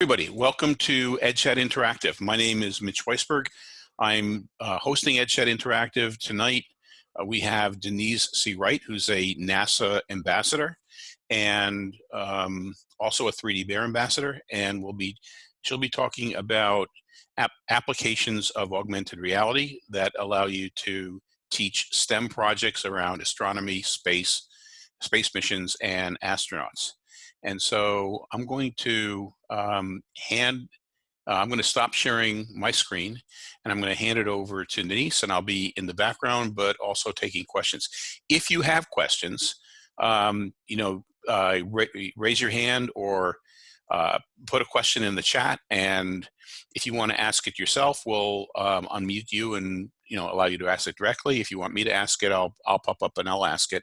Everybody, welcome to EdChat Interactive. My name is Mitch Weisberg. I'm uh, hosting EdChat Interactive tonight. Uh, we have Denise C. Wright, who's a NASA ambassador and um, also a 3D Bear ambassador, and we'll be she'll be talking about ap applications of augmented reality that allow you to teach STEM projects around astronomy, space, space missions, and astronauts. And so I'm going to um, hand, uh, I'm going to stop sharing my screen and I'm going to hand it over to Denise and I'll be in the background, but also taking questions. If you have questions, um, you know, uh, ra raise your hand or uh, put a question in the chat and if you want to ask it yourself we'll um, unmute you and you know allow you to ask it directly if you want me to ask it I'll I'll pop up and I'll ask it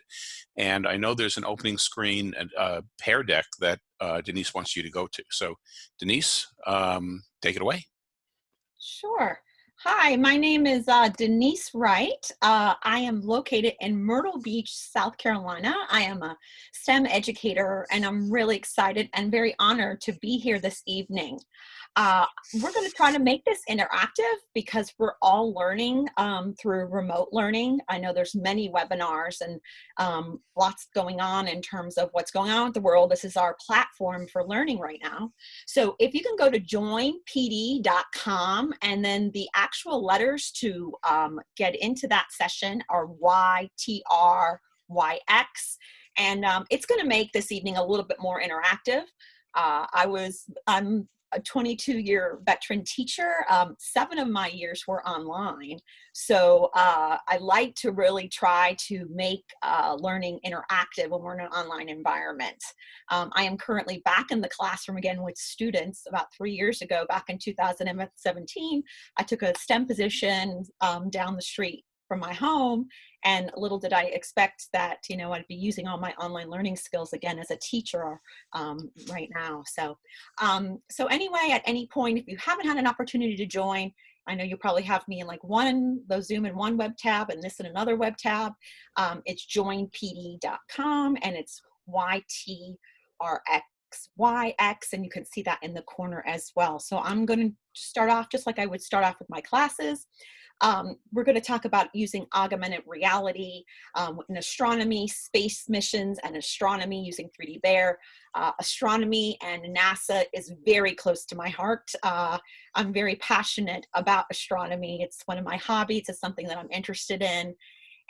and I know there's an opening screen and uh, Pear Deck that uh, Denise wants you to go to so Denise um, take it away sure Hi, my name is uh, Denise Wright. Uh, I am located in Myrtle Beach, South Carolina. I am a STEM educator and I'm really excited and very honored to be here this evening. Uh, we're going to try to make this interactive because we're all learning um, through remote learning. I know there's many webinars and um, lots going on in terms of what's going on with the world. This is our platform for learning right now. So if you can go to joinpd.com and then the actual letters to um, get into that session are YTRYX. And um, it's going to make this evening a little bit more interactive. Uh, I was, I'm a 22 year veteran teacher. Um, seven of my years were online. So uh, I like to really try to make uh, learning interactive when we're in an online environment. Um, I am currently back in the classroom again with students about three years ago, back in 2017, I took a STEM position um, down the street from my home and little did I expect that you know I'd be using all my online learning skills again as a teacher um, right now so um, so anyway at any point if you haven't had an opportunity to join I know you probably have me in like one the Zoom in one web tab and this in another web tab um, it's joinpd.com and it's YTRX YX and you can see that in the corner as well. So I'm going to start off just like I would start off with my classes. Um, we're going to talk about using augmented reality um, in astronomy, space missions, and astronomy using 3D Bear. Uh, astronomy and NASA is very close to my heart. Uh, I'm very passionate about astronomy. It's one of my hobbies. It's something that I'm interested in.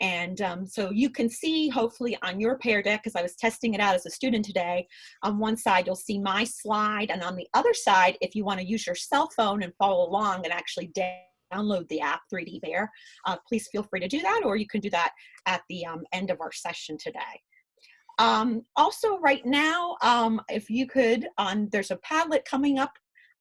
And um, so you can see hopefully on your Pear Deck, because I was testing it out as a student today, on one side you'll see my slide and on the other side, if you want to use your cell phone and follow along and actually download the app 3D Bear, uh, please feel free to do that, or you can do that at the um, end of our session today. Um, also right now, um, if you could, on there's a Padlet coming up.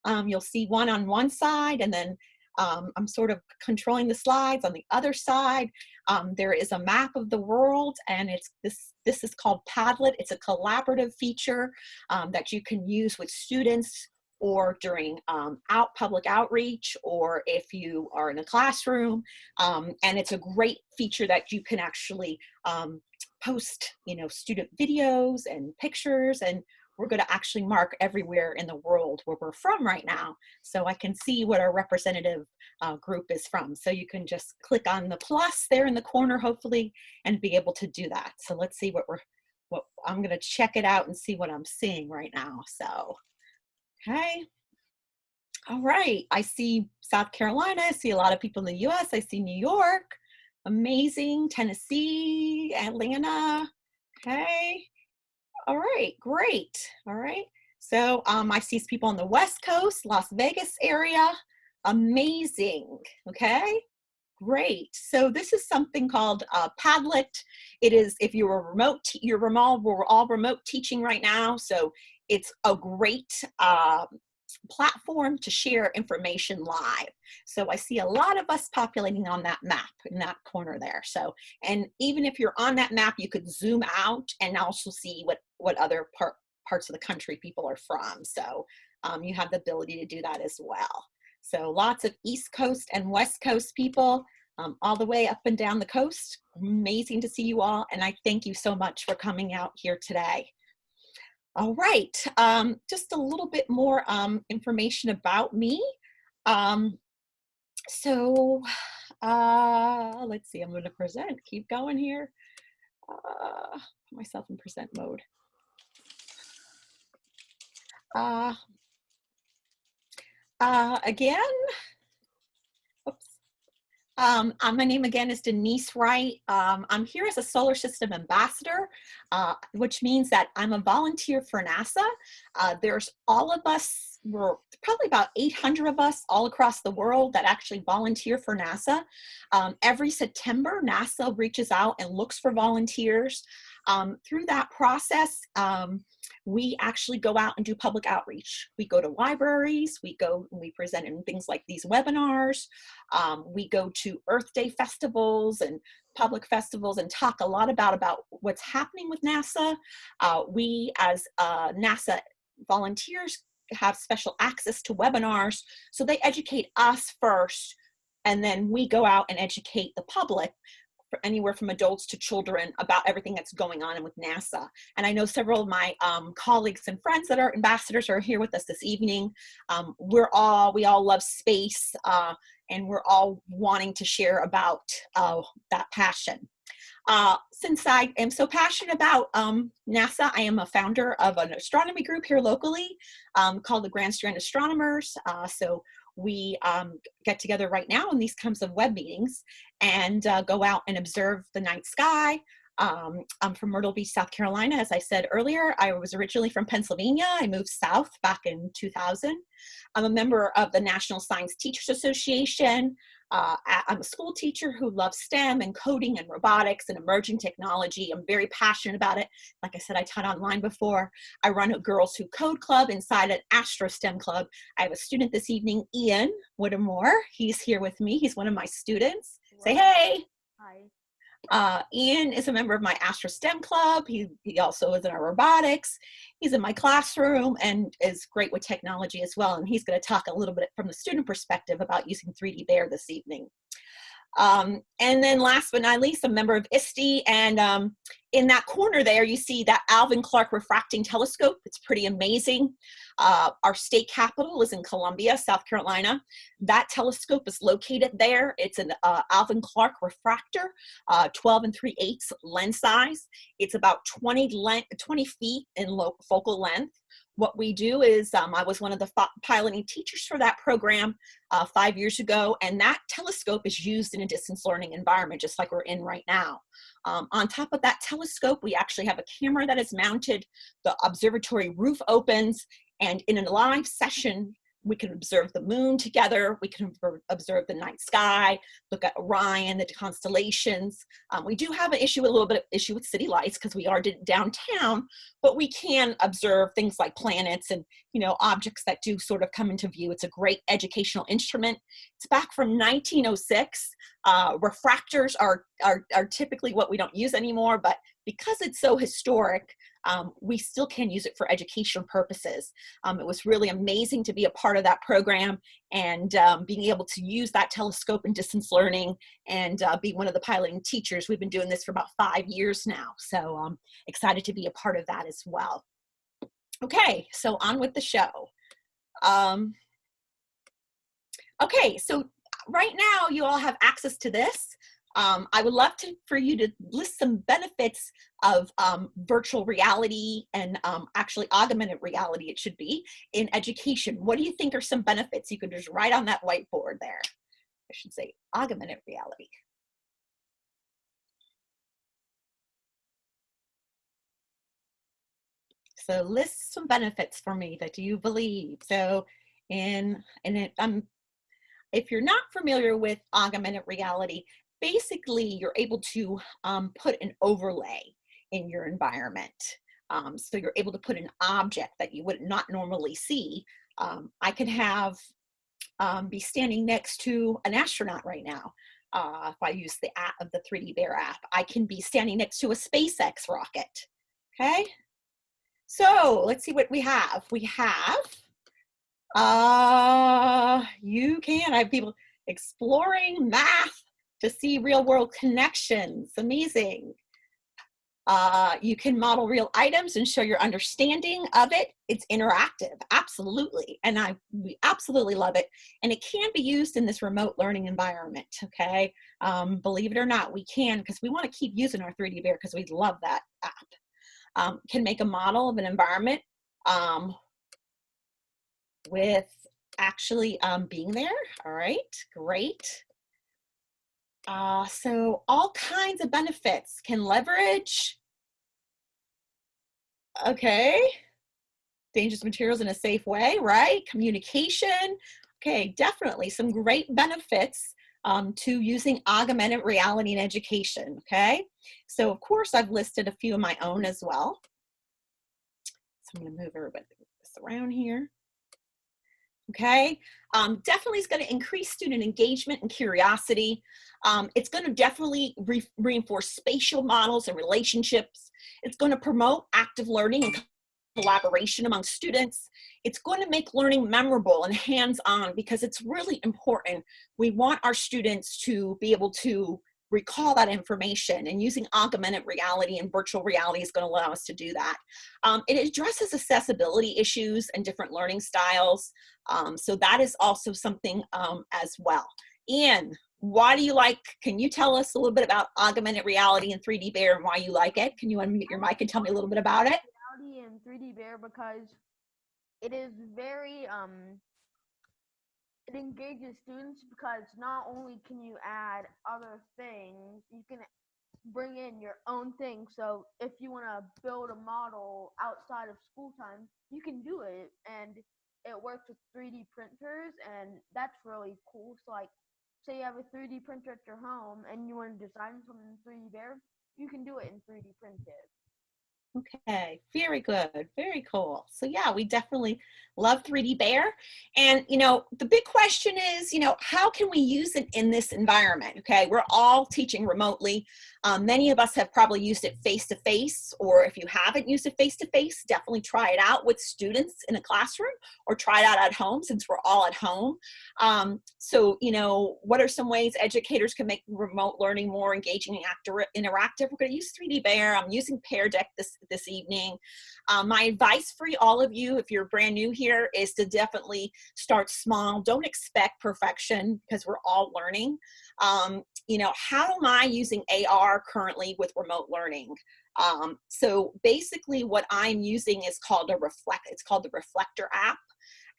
Um, you'll see one on one side and then um, I'm sort of controlling the slides on the other side. Um, there is a map of the world and it's this, this is called Padlet. It's a collaborative feature um, that you can use with students or during um, out public outreach or if you are in a classroom. Um, and it's a great feature that you can actually um, post, you know, student videos and pictures and we're going to actually mark everywhere in the world where we're from right now so I can see what our representative uh, group is from. So you can just click on the plus there in the corner hopefully and be able to do that. So let's see what we're, what I'm going to check it out and see what I'm seeing right now. So Okay. All right. I see South Carolina. I see a lot of people in the US. I see New York. Amazing. Tennessee, Atlanta. Okay. All right. Great. All right. So um, I see people on the West Coast, Las Vegas area. Amazing. Okay. Great. So this is something called uh, Padlet. It is, if you're remote, you're remote, we're all remote teaching right now. So it's a great uh, platform to share information live. So I see a lot of us populating on that map in that corner there. So, and even if you're on that map, you could zoom out and also see what, what other part, parts of the country people are from. So um, you have the ability to do that as well. So lots of East Coast and West Coast people um, all the way up and down the coast. Amazing to see you all. And I thank you so much for coming out here today. All right, um, just a little bit more um, information about me. Um, so uh, let's see, I'm going to present. Keep going here. Uh, put myself in present mode. Uh, uh, again. Um, uh, my name again is Denise Wright. Um, I'm here as a solar system ambassador, uh, which means that I'm a volunteer for NASA. Uh, there's all of us, we're probably about 800 of us all across the world that actually volunteer for NASA. Um, every September, NASA reaches out and looks for volunteers. Um, through that process, um, we actually go out and do public outreach. We go to libraries, we go and we present in things like these webinars, um, we go to Earth Day festivals and public festivals and talk a lot about, about what's happening with NASA. Uh, we as uh, NASA volunteers have special access to webinars, so they educate us first and then we go out and educate the public anywhere from adults to children about everything that's going on with NASA. And I know several of my um, colleagues and friends that are ambassadors are here with us this evening. Um, we're all, we all love space uh, and we're all wanting to share about uh, that passion. Uh, since I am so passionate about um, NASA, I am a founder of an astronomy group here locally um, called the Grand Strand Astronomers. Uh, so we um, get together right now in these kinds of web meetings and uh, go out and observe the night sky. Um, I'm from Myrtle Beach, South Carolina. As I said earlier, I was originally from Pennsylvania. I moved south back in 2000. I'm a member of the National Science Teachers Association. Uh, I'm a school teacher who loves STEM and coding and robotics and emerging technology. I'm very passionate about it. Like I said, I taught online before. I run a Girls Who Code Club inside an Astro STEM Club. I have a student this evening, Ian Whittemore. He's here with me. He's one of my students. Say hey. Hi. Uh, Ian is a member of my Astro STEM club. He, he also is in our robotics. He's in my classroom and is great with technology as well. And he's going to talk a little bit from the student perspective about using 3D Bear this evening. Um, and then last but not least, a member of ISTE. And um, in that corner there, you see that Alvan Clark refracting telescope. It's pretty amazing. Uh, our state capital is in Columbia, South Carolina. That telescope is located there. It's an uh, Alvan Clark refractor, uh, 12 and 3 eighths lens size. It's about 20, 20 feet in focal length what we do is um, I was one of the piloting teachers for that program uh, five years ago, and that telescope is used in a distance learning environment, just like we're in right now. Um, on top of that telescope, we actually have a camera that is mounted. The observatory roof opens, and in a live session, we can observe the moon together. We can observe the night sky, look at Orion, the constellations. Um, we do have an issue, a little bit of issue with city lights because we are downtown, but we can observe things like planets and you know objects that do sort of come into view. It's a great educational instrument. It's back from 1906. Uh, refractors are, are, are typically what we don't use anymore, but because it's so historic, um, we still can use it for educational purposes. Um, it was really amazing to be a part of that program and um, being able to use that telescope in distance learning and uh, be one of the piloting teachers. We've been doing this for about five years now, so I'm excited to be a part of that as well. Okay, so on with the show. Um, okay, so right now you all have access to this. Um, I would love to, for you to list some benefits of um, virtual reality and um, actually augmented reality it should be in education. What do you think are some benefits? You could just write on that whiteboard there. I should say augmented reality. So list some benefits for me that you believe. So in, and it, um, if you're not familiar with augmented reality, basically you're able to um, put an overlay in your environment. Um, so you're able to put an object that you would not normally see. Um, I could have um, be standing next to an astronaut right now. Uh, if I use the app of the 3D Bear app, I can be standing next to a SpaceX rocket. Okay, so let's see what we have. We have, uh, you can, I have people exploring math to see real world connections. Amazing. Uh, you can model real items and show your understanding of it. It's interactive, absolutely. And I we absolutely love it. And it can be used in this remote learning environment, okay? Um, believe it or not, we can because we want to keep using our 3D Bear because we love that app. Um, can make a model of an environment um, with actually um, being there. All right, great. Uh, so all kinds of benefits can leverage. Okay. Dangerous materials in a safe way, right? Communication. Okay, definitely some great benefits um, to using augmented reality in education, okay? So of course I've listed a few of my own as well. So I'm gonna move everybody around here okay? Um, definitely is gonna increase student engagement and curiosity. Um, it's gonna definitely re reinforce spatial models and relationships. It's gonna promote active learning and collaboration among students. It's going to make learning memorable and hands-on because it's really important. We want our students to be able to recall that information and using augmented reality and virtual reality is going to allow us to do that. Um, it addresses accessibility issues and different learning styles. Um, so that is also something um, as well. Ian, why do you like, can you tell us a little bit about augmented reality and 3D Bear and why you like it? Can you unmute your mic and tell me a little bit about it? Reality and 3D Bear because it is very um it engages students because not only can you add other things, you can bring in your own thing. So if you want to build a model outside of school time, you can do it, and it works with 3D printers, and that's really cool. So like, say you have a 3D printer at your home and you want to design something in 3D there, you can do it in 3D printed. Okay, very good, very cool. So yeah, we definitely love 3D Bear. And you know, the big question is, you know, how can we use it in this environment? Okay, we're all teaching remotely. Um, many of us have probably used it face-to-face, -face, or if you haven't used it face-to-face, -face, definitely try it out with students in a classroom or try it out at home since we're all at home. Um, so, you know, what are some ways educators can make remote learning more engaging and interactive? We're gonna use 3D Bear. I'm using Pear Deck this, this evening. Um, my advice for all of you, if you're brand new here, is to definitely start small. Don't expect perfection because we're all learning. Um, you know, how am I using AR currently with remote learning? Um, so basically what I'm using is called a reflect, it's called the Reflector app.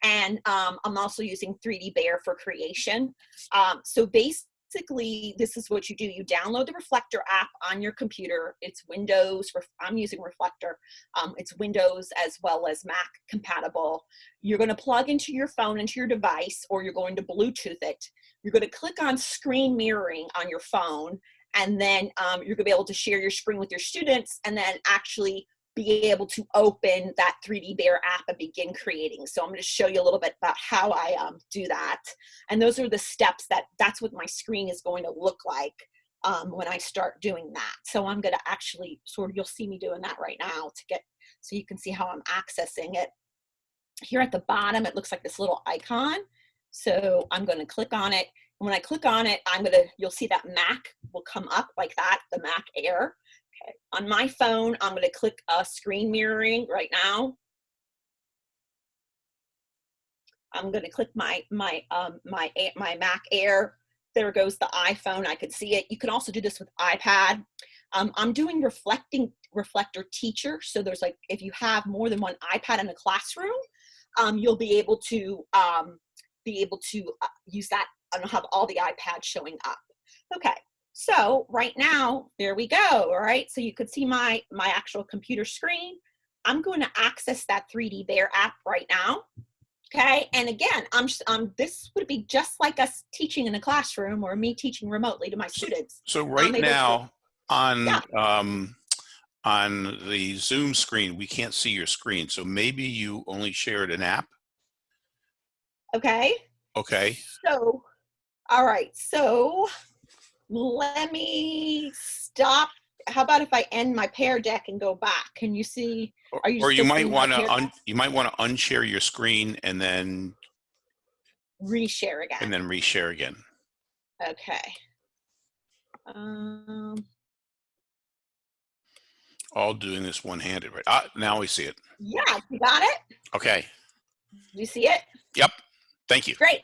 And um, I'm also using 3D Bear for creation. Um, so basically, basically this is what you do. You download the reflector app on your computer. It's windows i'm using reflector. Um, it's windows as well as mac compatible. You're going to plug into your phone into your device or you're going to bluetooth it. You're going to click on screen mirroring on your phone and then um, you're going to be able to share your screen with your students and then actually be able to open that 3D Bear app and begin creating. So I'm going to show you a little bit about how I um, do that. And those are the steps that that's what my screen is going to look like um, when I start doing that. So I'm going to actually sort of, you'll see me doing that right now to get, so you can see how I'm accessing it. Here at the bottom, it looks like this little icon. So I'm going to click on it. And when I click on it, I'm going to, you'll see that Mac will come up like that, the Mac Air. Okay, on my phone, I'm gonna click uh, screen mirroring right now. I'm gonna click my, my, um, my, my Mac Air. There goes the iPhone, I could see it. You can also do this with iPad. Um, I'm doing reflecting reflector teacher. So there's like, if you have more than one iPad in a classroom, um, you'll be able to um, be able to uh, use that and have all the iPads showing up. Okay, so right now, there we go, all right? So you could see my, my actual computer screen. I'm going to access that 3D Bear app right now, okay? And again, I'm, um, this would be just like us teaching in a classroom or me teaching remotely to my students. So right now to, on, yeah. um, on the Zoom screen, we can't see your screen. So maybe you only shared an app? Okay. Okay. So, all right, so let me stop. How about if I end my Pear Deck and go back? Can you see? Are you or you might want to you might want to unshare your screen and then reshare again. And then reshare again. Okay. Um, all doing this one-handed, right? Ah, now we see it. Yeah, you got it? Okay, You see it? Yep. Thank you. Great.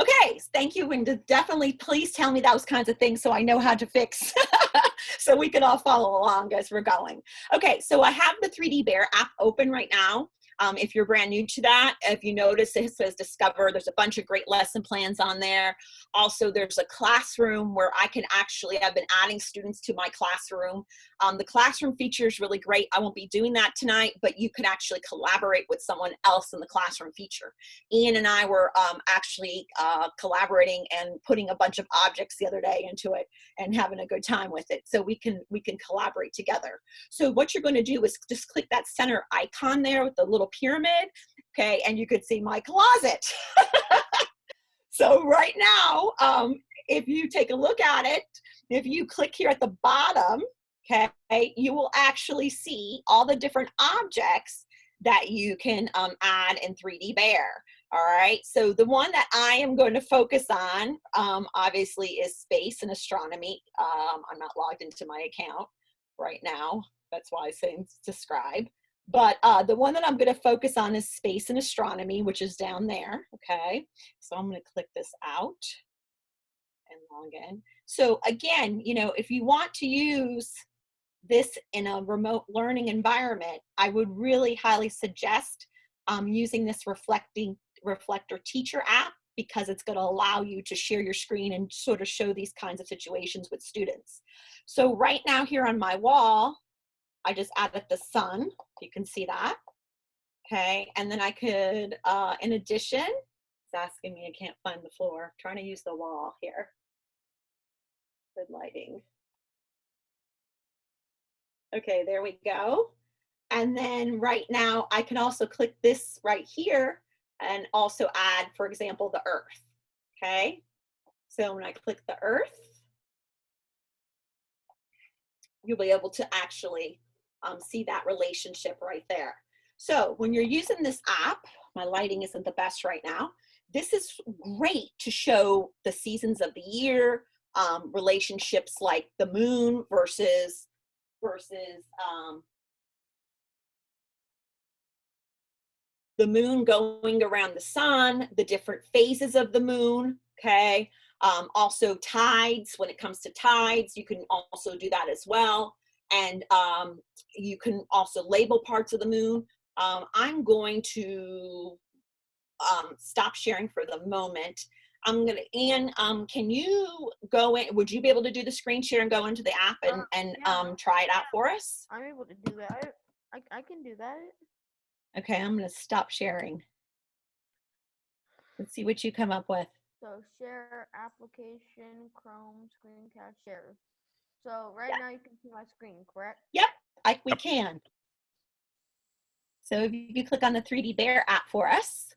Okay, thank you. And definitely please tell me those kinds of things so I know how to fix. so we can all follow along as we're going. Okay, so I have the 3D Bear app open right now. Um, if you're brand new to that, if you notice it says Discover, there's a bunch of great lesson plans on there. Also, there's a classroom where I can actually, I've been adding students to my classroom. Um, the classroom feature is really great. I won't be doing that tonight, but you can actually collaborate with someone else in the classroom feature. Ian and I were um, actually uh, collaborating and putting a bunch of objects the other day into it and having a good time with it. So we can we can collaborate together. So what you're going to do is just click that center icon there with the little pyramid, okay, and you could see my closet. so right now, um, if you take a look at it, if you click here at the bottom, okay, you will actually see all the different objects that you can um, add in 3D Bear. All right, so the one that I am going to focus on, um, obviously, is space and astronomy. Um, I'm not logged into my account right now. That's why I say describe. But uh, the one that I'm going to focus on is space and astronomy, which is down there. Okay, so I'm going to click this out and log in. So again, you know, if you want to use this in a remote learning environment, I would really highly suggest um, using this reflecting reflector teacher app because it's going to allow you to share your screen and sort of show these kinds of situations with students. So right now here on my wall, I just added the sun. You can see that. Okay, and then I could, uh, in addition, it's asking me I can't find the floor. I'm trying to use the wall here. Good lighting. Okay, there we go. And then right now I can also click this right here and also add, for example, the earth. Okay, so when I click the earth, you'll be able to actually um, see that relationship right there. So when you're using this app, my lighting isn't the best right now. This is great to show the seasons of the year, um, relationships like the moon versus versus um, the moon going around the sun, the different phases of the moon, okay? Um, also tides, when it comes to tides, you can also do that as well. And um, you can also label parts of the moon. Um, I'm going to um, stop sharing for the moment. I'm gonna, Ian, um, can you go in, would you be able to do the screen share and go into the app and, Uh, and yeah. um, try it out for us? I'm able to do that. I, I can do that. Okay, I'm gonna stop sharing. Let's see what you come up with. So share application, Chrome, screencast, share. So right Yeah. now you can see my screen, correct? I, we Yep. can. So if you click on the 3D Bear app for us.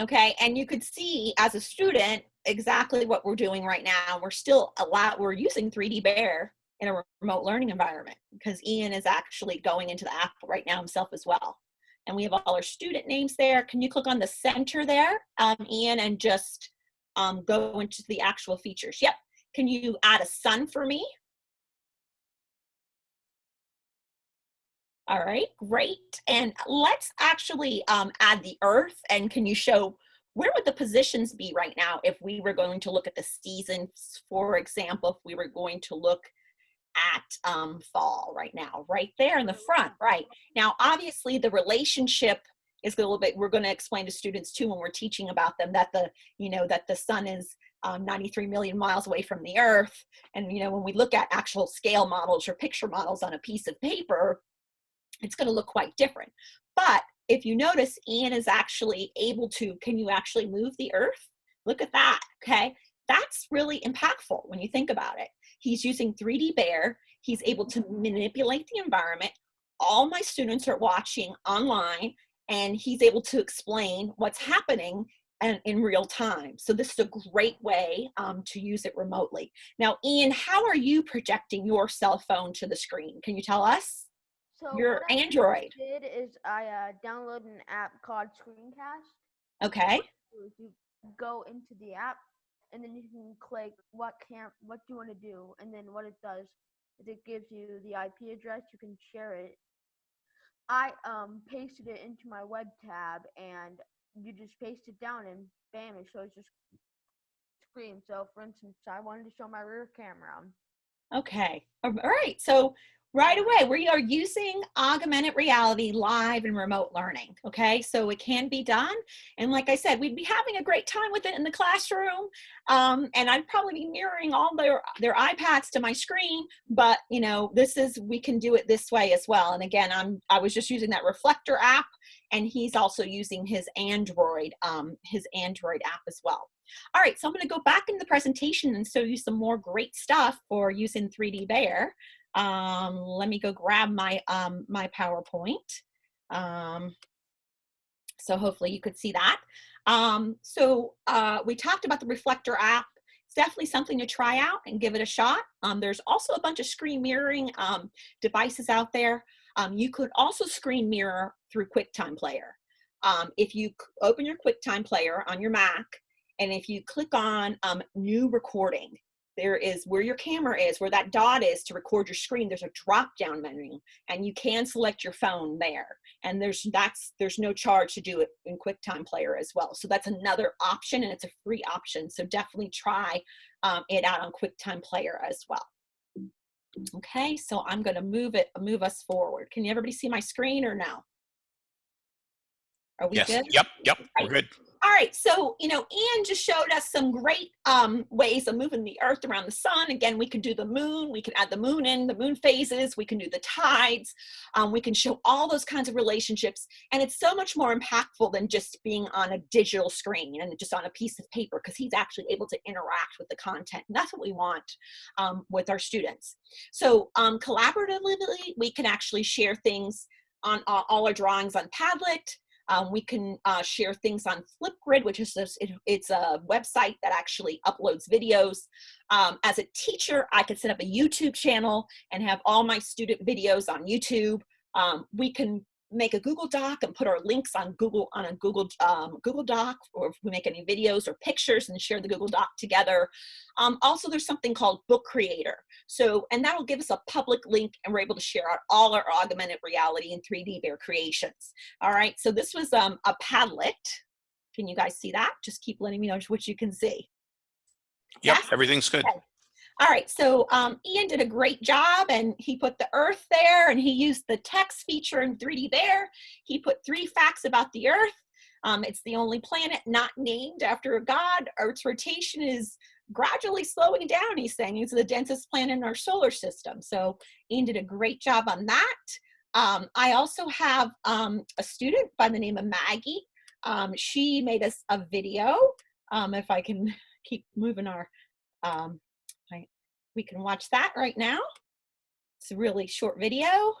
Okay, and you could see as a student exactly what we're doing right now. We're still a lot, we're using 3D Bear in a remote learning environment because Ian is actually going into the app right now himself as well. And we have all our student names there. Can you click on the center there, um, Ian, and just um, go into the actual features? Yep. Can you add a sun for me? All right, great. And let's actually um, add the earth. And can you show where would the positions be right now if we were going to look at the seasons, for example, if we were going to look at um, fall right now, right there in the front, right. Now, obviously the relationship is a little bit, we're gonna explain to students too when we're teaching about them that the, you know, that the sun is um, 93 million miles away from the earth. And, you know, when we look at actual scale models or picture models on a piece of paper, it's going to look quite different. But if you notice, Ian is actually able to, can you actually move the earth? Look at that, okay? That's really impactful when you think about it. He's using 3D Bear. He's able to manipulate the environment. All my students are watching online and he's able to explain what's happening and in real time. So this is a great way um, to use it remotely. Now, Ian, how are you projecting your cell phone to the screen? Can you tell us? So Your what I Android. did is I uh, downloaded an app called Screencast. Okay. You go into the app, and then you can click what camp, what do you want to do, and then what it does is it gives you the IP address. You can share it. I um pasted it into my web tab, and you just paste it down, and bam, it shows your screen. So, for instance, I wanted to show my rear camera. Okay. All right. So right away, we are using augmented reality live and remote learning. Okay. So it can be done. And like I said, we'd be having a great time with it in the classroom. Um, and I'd probably be mirroring all their, their iPads to my screen, but you know, this is, we can do it this way as well. And again, I'm, I was just using that reflector app and he's also using his Android, um, his Android app as well. All right, so I'm gonna go back in the presentation and show you some more great stuff for using 3D Bear. Um, let me go grab my, um, my PowerPoint. Um, so hopefully you could see that. Um, so uh, we talked about the Reflector app. It's definitely something to try out and give it a shot. Um, there's also a bunch of screen mirroring um, devices out there. Um, you could also screen mirror through QuickTime Player. Um, if you open your QuickTime Player on your Mac, and if you click on um, new recording, there is where your camera is, where that dot is to record your screen, there's a drop down menu and you can select your phone there. And there's that's there's no charge to do it in QuickTime Player as well. So that's another option and it's a free option. So definitely try um, it out on QuickTime Player as well. Okay, so I'm gonna move it, move us forward. Can everybody see my screen or no? Are we yes. good? Yep. Yep. We're good. All right, so, you know, Ian just showed us some great um, ways of moving the earth around the sun. Again, we could do the moon, we can add the moon in, the moon phases, we can do the tides, um, we can show all those kinds of relationships. And it's so much more impactful than just being on a digital screen and just on a piece of paper because he's actually able to interact with the content. And that's what we want um, with our students. So um, collaboratively, we can actually share things on all our drawings on Padlet, um, we can uh, share things on Flipgrid, which is it, it's a website that actually uploads videos. Um, as a teacher, I could set up a YouTube channel and have all my student videos on YouTube. Um, we can make a Google Doc and put our links on Google on a Google um, Google Doc, or if we make any videos or pictures and share the Google Doc together. Um, also, there's something called Book Creator. So, and that'll give us a public link, and we're able to share our, all our augmented reality and 3D Bear creations. All right. So this was um, a Padlet. Can you guys see that? Just keep letting me know what you can see. Yep. Yes? Everything's good. Okay. All right, so um, Ian did a great job and he put the earth there and he used the text feature in 3D there. He put three facts about the earth. Um, it's the only planet not named after a god. Earth's rotation is gradually slowing down, he's saying. It's the densest planet in our solar system. So Ian did a great job on that. Um, I also have um, a student by the name of Maggie. Um, she made us a video. Um, if I can keep moving our um, we can watch that right now. It's a really short video.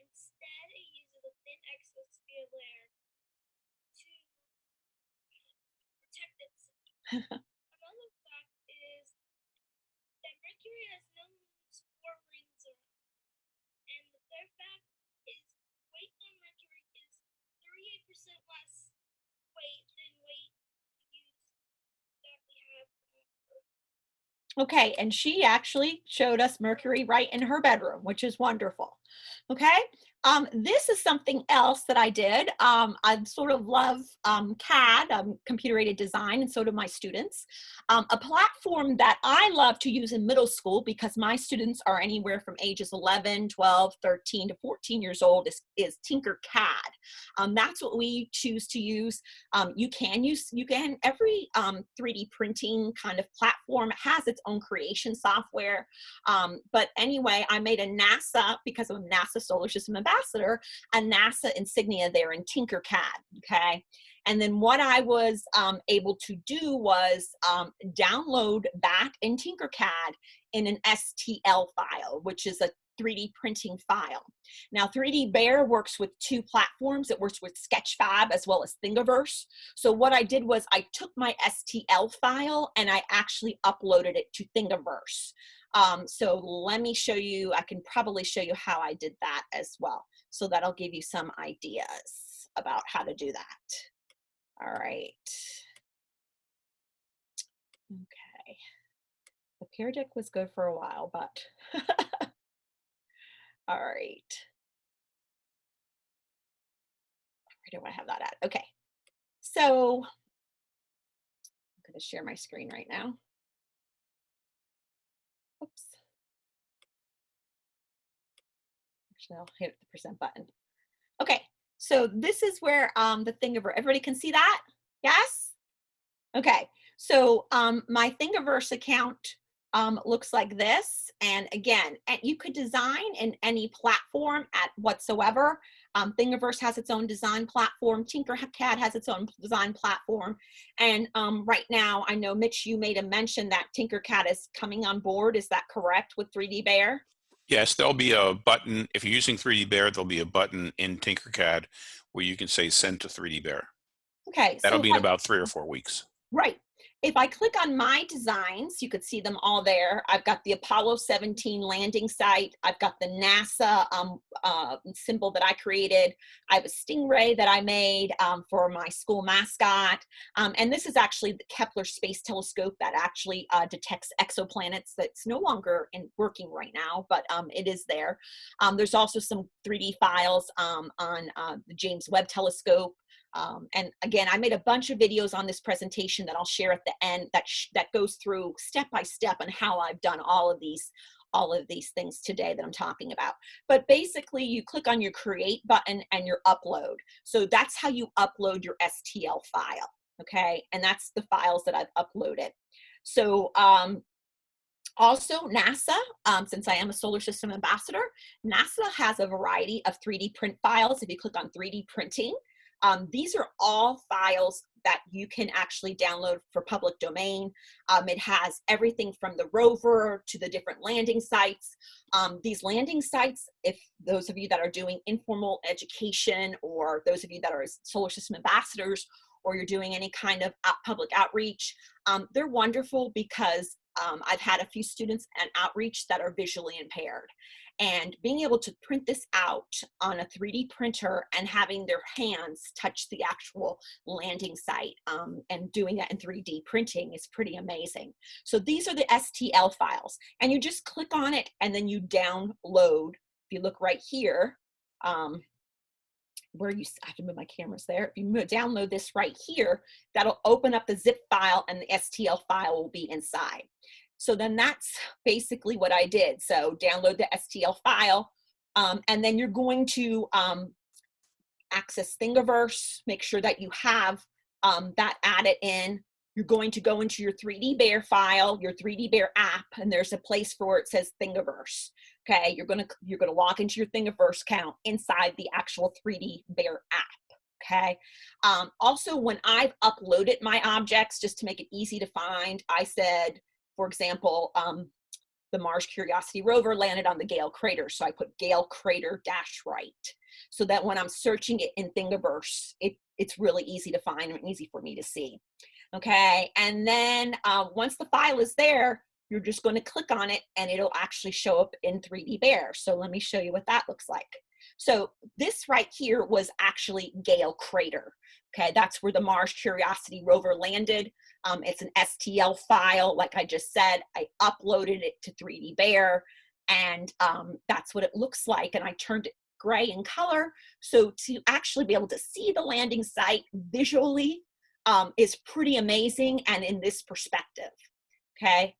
Instead, it uses a thin exosphere layer to protect itself. Another fact is that Mercury has no moons or rings around. And the third fact is weight on Mercury is 38% less weight than weight used that we have on Earth. Okay, and she actually showed us Mercury right in her bedroom, which is wonderful. Okay, um, this is something else that I did. Um, I sort of love um, CAD, um, computer aided design, and so do my students. Um, a platform that I love to use in middle school because my students are anywhere from ages 11, 12, 13 to 14 years old is, is Tinkercad. Um, that's what we choose to use. You can use, you can, every um, 3D printing kind of platform has its own creation software. But anyway, I made a NASA, because a NASA Solar System Ambassador, a NASA insignia there in Tinkercad, okay? And then what I was um, able to do was um, download that in Tinkercad in an STL file, which is a 3D printing file. Now 3D Bear works with two platforms. It works with Sketchfab as well as Thingiverse. So what I did was I took my STL file and I actually uploaded it to Thingiverse. Um, so let me show you, I can probably show you how I did that as well. So that'll give you some ideas about how to do that. All right. Okay. The pear deck was good for a while, but all right. Where do I have that at? Okay. So I'm going to share my screen right now. Actually, I'll hit the percent button. Okay, so this is where um, the Thingiverse, everybody can see that? Yes? Okay, so um, my Thingiverse account um, looks like this. And again, and you could design in any platform at whatsoever. Um, Thingiverse has its own design platform. Tinkercad has its own design platform. And um, right now, I know, Mitch, you made a mention that Tinkercad is coming on board. Is that correct with 3D Bear? Yes, there'll be a button. If you're using 3D Bear, there'll be a button in Tinkercad where you can say send to 3D Bear. Okay. That'll so be in about three or four weeks. Right. If I click on my designs, you could see them all there. I've got the Apollo 17 landing site. I've got the NASA um, uh, symbol that I created. I have a stingray that I made um, for my school mascot. Um, and this is actually the Kepler Space Telescope that actually uh, detects exoplanets that's no longer in working right now, but um, it is there. Um, there's also some 3D files um, on uh, the James Webb Telescope. Um, and again, I made a bunch of videos on this presentation that I'll share at the end that, that goes through step by step on how I've done all of these all of these things today that I'm talking about. But basically you click on your create button and your upload. So that's how you upload your STL file, okay? And that's the files that I've uploaded. So um, also NASA, um, since I am a solar system ambassador, NASA has a variety of 3D print files. If you click on 3D printing, um, these are all files that you can actually download for public domain. Um, it has everything from the rover to the different landing sites. Um, these landing sites, if those of you that are doing informal education or those of you that are solar system ambassadors or you're doing any kind of public outreach, um, they're wonderful because um, I've had a few students and outreach that are visually impaired and being able to print this out on a 3D printer and having their hands touch the actual landing site um, and doing that in 3D printing is pretty amazing. So these are the STL files and you just click on it and then you download. If you look right here, um, where you, I have to move my cameras there. If you move, download this right here, that'll open up the zip file and the STL file will be inside. So then that's basically what I did. So download the STL file, um, and then you're going to um, access Thingiverse, make sure that you have um, that added in. You're going to go into your 3D Bear file, your 3D Bear app, and there's a place for where it says Thingiverse. Okay, you're gonna you're gonna log into your Thingiverse account inside the actual 3D Bear app okay um, also when i've uploaded my objects just to make it easy to find i said for example um, the mars curiosity rover landed on the gale crater so i put gale crater dash right so that when i'm searching it in thingiverse it, it's really easy to find and easy for me to see. Okay and then uh, once the file is there you're just going to click on it and it'll actually show up in 3d bear so let me show you what that looks like so this right here was actually Gale Crater. Okay, that's where the Mars Curiosity rover landed. Um, it's an STL file, like I just said. I uploaded it to 3D Bear, and um, that's what it looks like. And I turned it gray in color. So to actually be able to see the landing site visually um, is pretty amazing and in this perspective. Okay.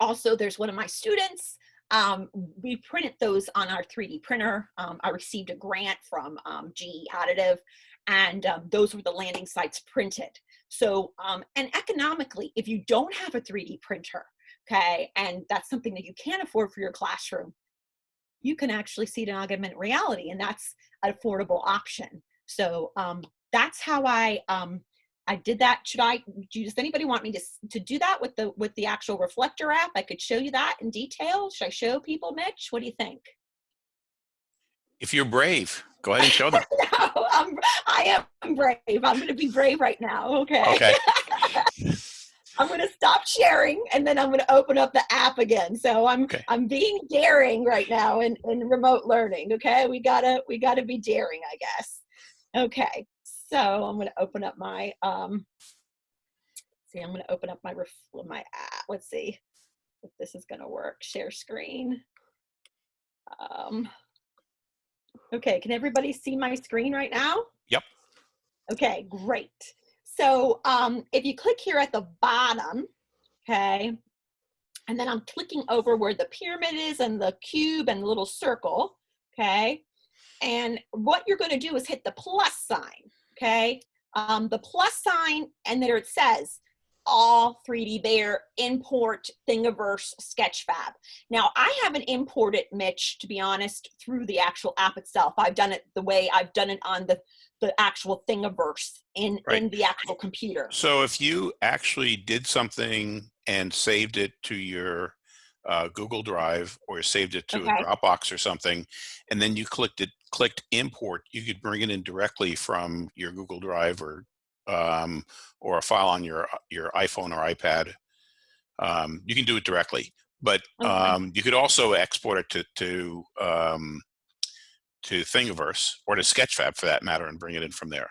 Also, there's one of my students um, we printed those on our 3D printer. Um, I received a grant from um, GE Additive, and um, those were the landing sites printed. So, um, and economically, if you don't have a 3D printer, okay, and that's something that you can't afford for your classroom, you can actually see it in augmented reality, and that's an affordable option. So um, that's how I I did that. Should I, does anybody want me to, to do that with the, with the actual reflector app? I could show you that in detail. Should I show people, Mitch? What do you think? If you're brave, go ahead and show them. no, I'm, I am brave. I'm going to be brave right now. Okay. Okay. I'm going to stop sharing and then I'm going to open up the app again. So I'm Okay. I'm being daring right now in, in remote learning. Okay, we gotta we gotta be daring, I guess. Okay, so I'm going to open up my um. See, I'm going to open up my ref, my app. Let's see if this is going to work. Share screen. Um. Okay, can everybody see my screen right now? Yep. Okay, great. So um, if you click here at the bottom, okay, and then I'm clicking over where the pyramid is and the cube and the little circle, okay, and what you're going to do is hit the plus sign, okay, um, the plus sign, and there it says all 3D Bear import Thingiverse Sketchfab. Now I haven't imported Mitch, to be honest, through the actual app itself. I've done it the way I've done it on the the actual Thingiverse in Right. in the actual computer. So if you actually did something and saved it to your uh, Google Drive or saved it to Okay. a Dropbox or something, and then you clicked it, clicked import, you could bring it in directly from your Google Drive or um, or a file on your your iPhone or iPad. Um, you can do it directly, but Okay. um, you could also export it to to um, to Thingiverse or to Sketchfab for that matter, and bring it in from there.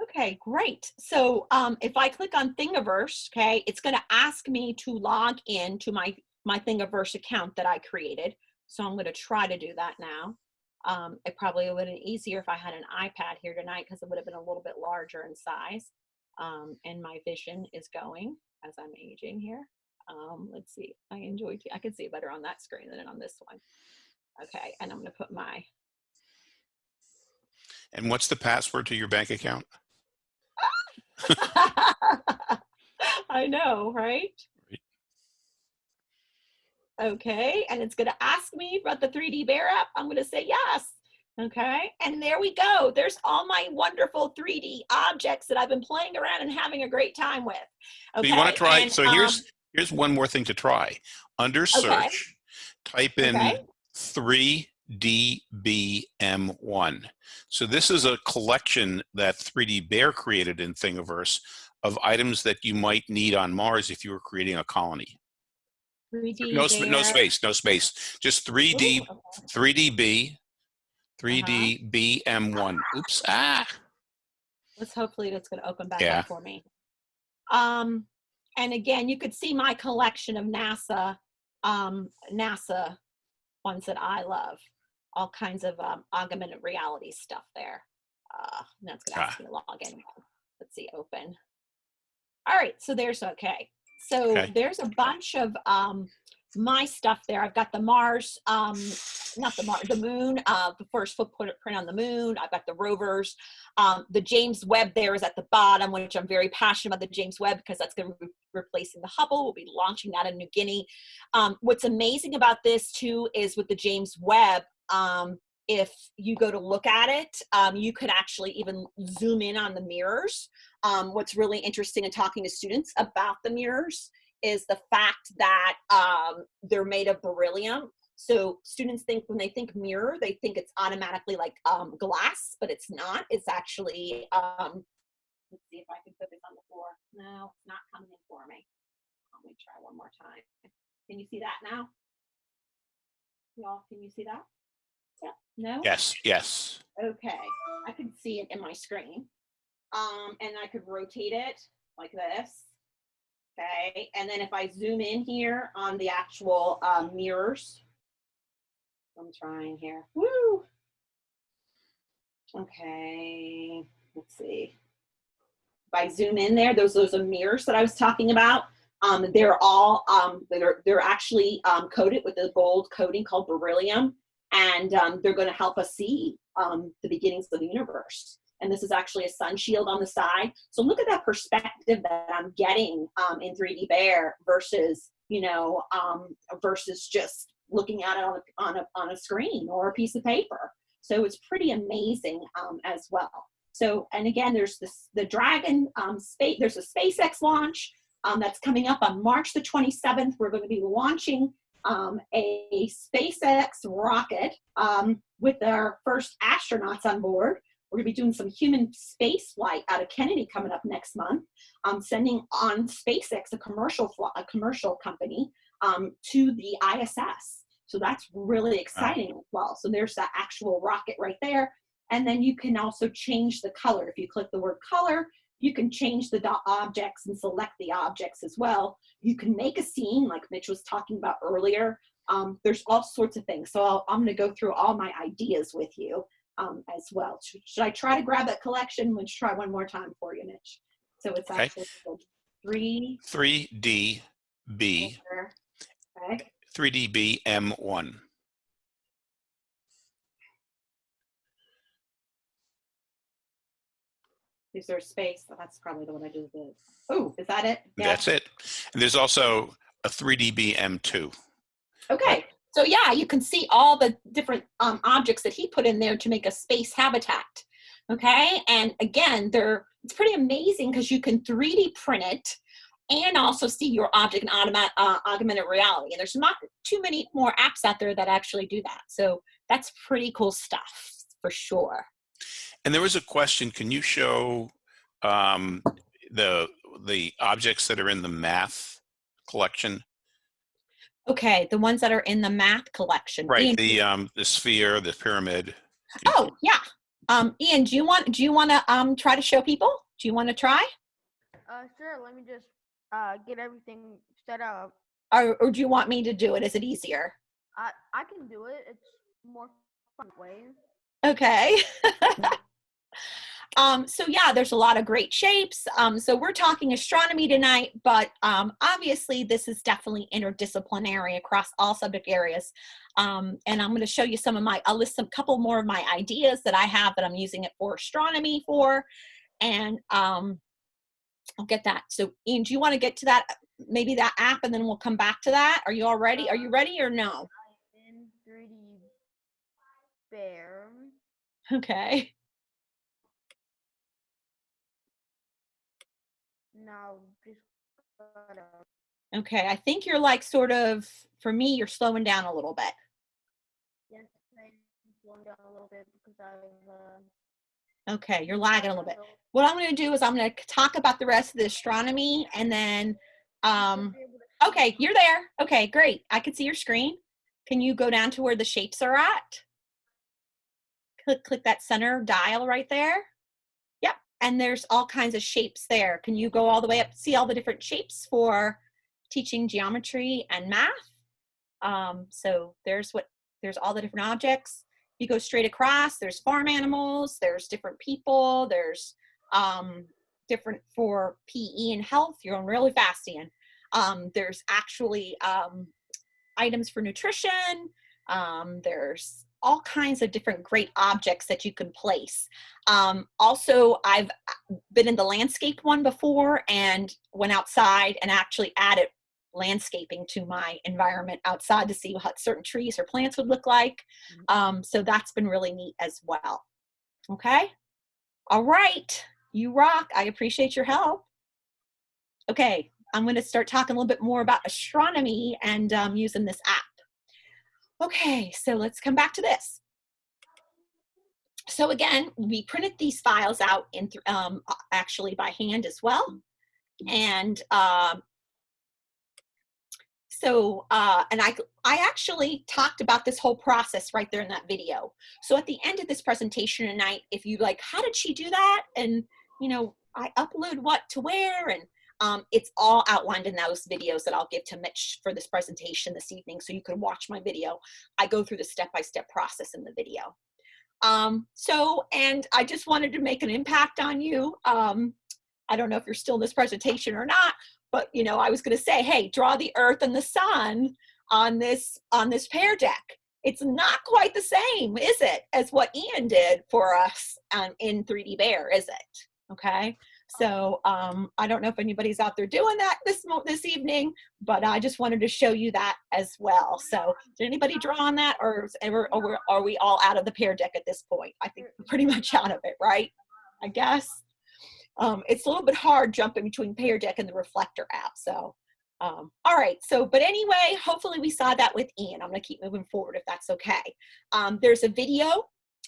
Okay, great. So um, if I click on Thingiverse, okay, it's going to ask me to log in to my, my Thingiverse account that I created. So I'm going to try to do that now. Um, it probably would have been easier if I had an iPad here tonight because it would have been a little bit larger in size. Um, and my vision is going as I'm aging here. Um, let's see, I enjoy, I can see it better on that screen than on this one. Okay, and I'm going to put my And what's the password to your bank account? I know, right? Okay, and it's going to ask me about the 3D Bear app. I'm going to say yes. Okay, and there we go. There's all my wonderful 3D objects that I've been playing around and having a great time with. Okay? So you want to try, and, so um, here's, here's one more thing to try. Under search, type in Okay. 3DBM1. So this is a collection that 3D Bear created in Thingiverse of items that you might need on Mars if you were creating a colony. 3D No, sp- no space, no space. Just 3D, Ooh, okay. 3DB, Uh-huh. 3DBM1. Oops, ah. Let's hopefully that's going to open back Yeah. up for me. Um, and again, you could see my collection of NASA, um, NASA ones that I love. All kinds of um, augmented reality stuff there. Uh, that's going to ask me to log in. Let's see, open. All right, so there's okay. So Okay. there's a bunch of um, my stuff there. I've got the Mars, um, not the Mars, the moon, uh, the first footprint print on the moon. I've got the rovers. Um, the James Webb there is at the bottom, which I'm very passionate about the James Webb because that's going to be replacing the Hubble. We'll be launching that in New Guinea. Um, what's amazing about this too is with the James Webb, um, if you go to look at it, um, you could actually even zoom in on the mirrors. Um, what's really interesting in talking to students about the mirrors is the fact that um, they're made of beryllium. So students think when they think mirror, they think it's automatically like um, glass, but it's not. It's actually, um, let's see if I can put this on the floor. No, it's not coming in for me. Let me try one more time. Can you see that now? Y'all, can you see that? Yeah, no? Yes, yes. Okay, I can see it in my screen. Um, and I could rotate it like this. Okay, and then if I zoom in here on the actual um, mirrors, I'm trying here. Woo! Okay, let's see. If I zoom in there, those those are mirrors that I was talking about. Um, they're all um, they're they're actually um, coated with a gold coating called beryllium, and um, they're going to help us see um, the beginnings of the universe. And this is actually a sun shield on the side. So look at that perspective that I'm getting um, in 3D Bear versus, you know, um, versus just looking at it on a, on, a, on a screen or a piece of paper. So it's pretty amazing um, as well. So, and again, there's this, the Dragon um, space, there's a SpaceX launch that's coming up on March the 27th. We're going to be launching um, a SpaceX rocket um, with our first astronauts on board. We're gonna be doing some human space flight out of Kennedy coming up next month. Um, sending on SpaceX, a commercial a commercial company, um, to the ISS. So that's really exciting as well. So there's that actual rocket right there. And then you can also change the color. If you click the word color, you can change the objects and select the objects as well. You can make a scene like Mitch was talking about earlier. Um, there's all sorts of things. So I'll, I'm going to go through all my ideas with you um, as well. Should, should I try to grab that collection? Let's try one more time for you, Mitch. So it's Okay. actually three. 3DB, Okay. 3DB Is there a space? Oh, that's probably the one I do this. Oh, is that it? Yeah. That's it. And there's also a 3DB M2. Okay, so yeah, you can see all the different um, objects that he put in there to make a space habitat. Okay, and again, they're it's pretty amazing because you can 3D print it and also see your object in automat, uh, augmented reality. And there's not too many more apps out there that actually do that. So that's pretty cool stuff for sure. And there was a question, can you show um, the the objects that are in the math collection? Okay, the ones that are in the math collection. Right, Ian, the um, the sphere, the pyramid. oh yeah. Um, Ian, do you want do you want to um try to show people? Do you want to try? Uh, sure. Let me just uh get everything set up. or, or do you want me to do it? Is it easier? I I can do it. It's more fun way. Okay. um, so yeah, there's a lot of great shapes. Um, so we're talking astronomy tonight, but um, obviously this is definitely interdisciplinary across all subject areas. Um, and I'm going to show you some of my, I'll list a couple more of my ideas that I have that I'm using it for astronomy for. And um, I'll get that. So Ian, do you want to get to that, maybe that app, and then we'll come back to that? Are you all ready? Are you ready or no? In 3D bear. Okay. Now Okay, I think you're like sort of, for me, you're slowing down a little bit. yes, I'm slowing down a little bit because I've uh, Okay, you're lagging a little bit. What I'm going to do is I'm going to talk about the rest of the astronomy and then, um, okay, you're there. Okay, great. I can see your screen. Can you go down to where the shapes are at? Click, click that center dial right there. Yep, and there's all kinds of shapes there. Can you go all the way up, see all the different shapes for teaching geometry and math? Um, so there's what, there's all the different objects. You go straight across, there's farm animals, there's different people, there's um, different for PE and health. You're going really fast, Ian. Um, there's actually um, items for nutrition. Um, there's all kinds of different great objects that you can place. Um, also, I've been in the landscape one before and went outside and actually added landscaping to my environment outside to see what certain trees or plants would look like. Um, so that's been really neat as well. Okay. All right. You rock. I appreciate your help. Okay. I'm going to start talking a little bit more about astronomy and um, using this app. Okay. So let's come back to this. So again, we printed these files out in um, actually by hand as well. And um, so, uh, and I, I actually talked about this whole process right there in that video. So at the end of this presentation tonight, if you like, how did she do that? And, you know, I upload what to where and um, it's all outlined in those videos that I'll give to Mitch for this presentation this evening. So you can watch my video. I go through the step-by-step process in the video. Um, so, and I just wanted to make an impact on you. Um, I don't know if you're still in this presentation or not, but you know, I was going to say, hey, draw the earth and the sun on this on this pear deck. It's not quite the same, is it, as what Ian did for us um, in 3D Bear, is it? Okay. So um, I don't know if anybody's out there doing that this this evening, but I just wanted to show you that as well. So did anybody draw on that, or, or we're- are we all out of the pear deck at this point? I think pretty much out of it, right? I guess. Um, it's a little bit hard jumping between Pear Deck and the Reflector app. So, um, all right. So, but anyway, hopefully we saw that with Ian. I'm going to keep moving forward if that's okay. Um, there's a video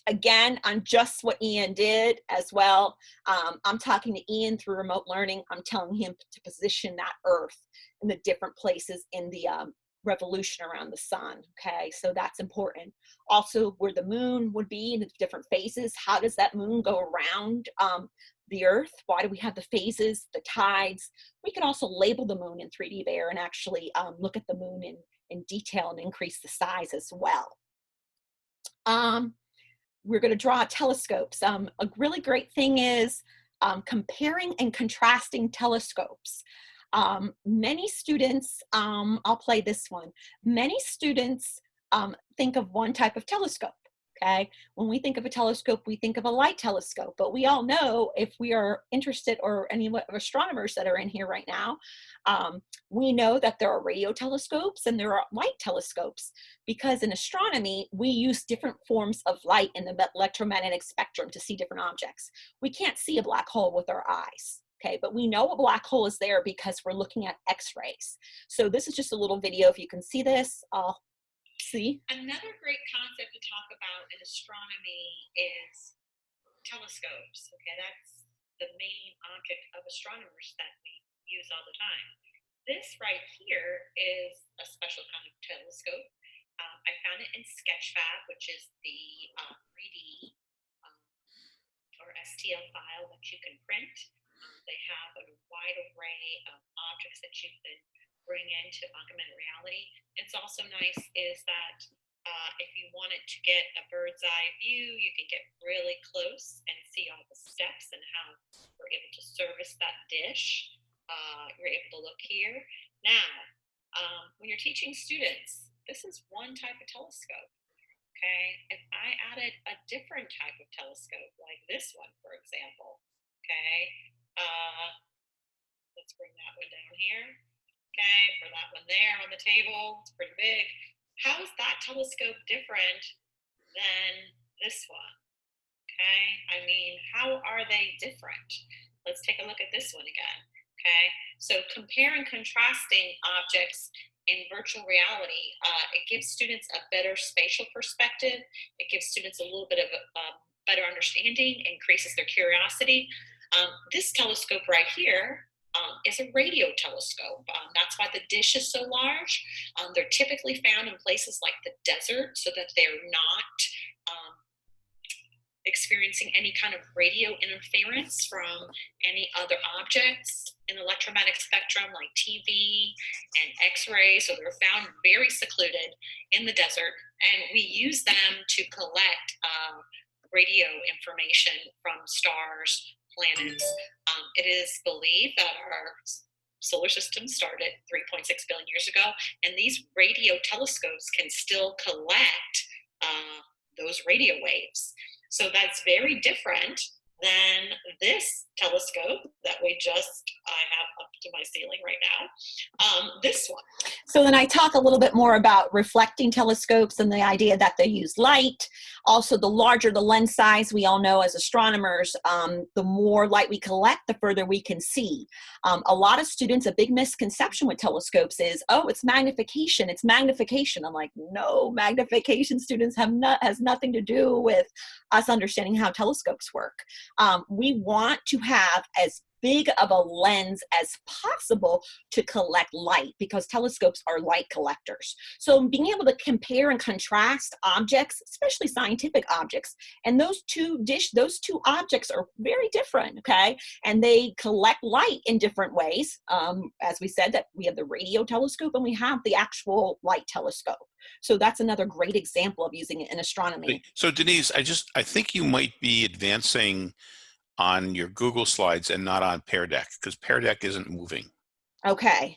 again, on just what Ian did as well. Um, I'm talking to Ian through remote learning. I'm telling him to position that Earth in the different places in the um, revolution around the sun. Okay, so that's important. Also, where the moon would be in the different phases. How does that moon go around um, the Earth? Why do we have the phases, the tides? We can also label the moon in 3D Bear and actually um, look at the moon in, in detail and increase the size as well. Um, we're going to draw telescopes. Um, a really great thing is um, comparing and contrasting telescopes. Um, many students, um, I'll play this one, many students um, think of one type of telescope. Okay, when we think of a telescope, we think of a light telescope, but we all know if we are interested, or any of astronomers that are in here right now, um, we know that there are radio telescopes and there are light telescopes because in astronomy, we use different forms of light in the electromagnetic spectrum to see different objects. We can't see a black hole with our eyes. Okay, but we know a black hole is there because we're looking at x-rays. So this is just a little video. If you can see this, I'll see. Another great concept to talk about in astronomy is telescopes. Okay, that's the main object of astronomers that we use all the time. This right here is a special kind of telescope. Um, I found it in Sketchfab, which is the uh, 3D um, or STL file that you can print. Um, they have a wide array of objects that you can bring into augmented reality. It's also nice is that uh, if you wanted to get a bird's eye view, you can get really close and see all the steps and how we're able to service that dish. Uh, you're able to look here. Now, um, when you're teaching students, this is one type of telescope. Okay, if I added a different type of telescope, like this one, for example, okay, uh, let's bring that one down here. Okay, for that one there on the table, it's pretty big. How is that telescope different than this one? Okay, I mean, how are they different? Let's take a look at this one again. Okay, so comparing contrasting objects in virtual reality, uh, it gives students a better spatial perspective. It gives students a little bit of a, a better understanding, increases their curiosity. Um, this telescope right here um, is a radio telescope. Um, that's why the dish is so large. Um, they're typically found in places like the desert so that they're not um, experiencing any kind of radio interference from any other objects in the electromagnetic spectrum like TV and X-ray. So they're found very secluded in the desert and we use them to collect uh, radio information from stars, planets. Um, it is believed that our solar system started 3.6 billion years ago, and these radio telescopes can still collect uh, those radio waves. So that's very different than this telescope that we just I have up to my ceiling right now. Um, this one. So then I talk a little bit more about reflecting telescopes and the idea that they use light. Also, the larger the lens size, we all know as astronomers, um, the more light we collect, the further we can see. Um, a lot of students, a big misconception with telescopes is, oh, it's magnification, it's magnification. I'm like, no, magnification students have not has nothing to do with us understanding how telescopes work. Um, we want to have as big of a lens as possible to collect light because telescopes are light collectors. So being able to compare and contrast objects, especially scientific objects, and those two dish, those two objects are very different, okay? And they collect light in different ways. Um, as we said that we have the radio telescope and we have the actual light telescope. So that's another great example of using it in astronomy. So Denise, I just, I think you might be advancing on your Google Slides and not on Pear Deck because Pear Deck isn't moving, Okay.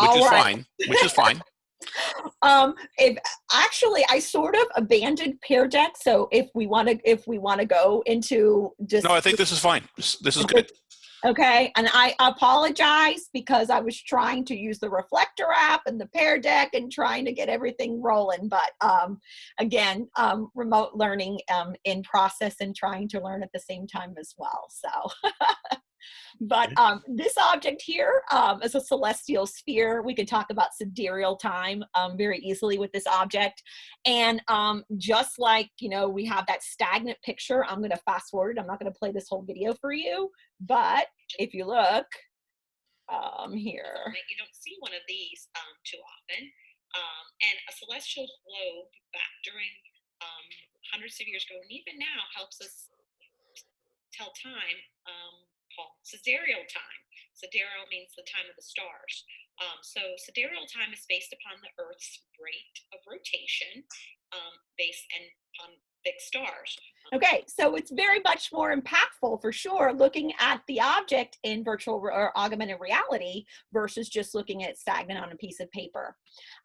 which is right. fine, which is fine. um if actually i sort of abandoned pear deck so if we want to if we want to go into just No, I think this is fine. This, this is good. Okay and i apologize because i was trying to use the reflector app and the pear deck and trying to get everything rolling but um again um remote learning um in process and trying to learn at the same time as well so but um, this object here um, is a celestial sphere. We could talk about sidereal time um, very easily with this object. And um, just like, you know, we have that stagnant picture, I'm going to fast forward. I'm not going to play this whole video for you. But if you look um, here, You don't see one of these um, too often. Um, and a celestial globe back during um, hundreds of years ago, and even now, helps us tell time um, called sidereal time. Sidereal means the time of the stars. Um, so sidereal time is based upon the Earth's rate of rotation, um, based and upon fixed stars. Okay, so it's very much more impactful for sure looking at the object in virtual or augmented reality versus just looking at stagnant on a piece of paper.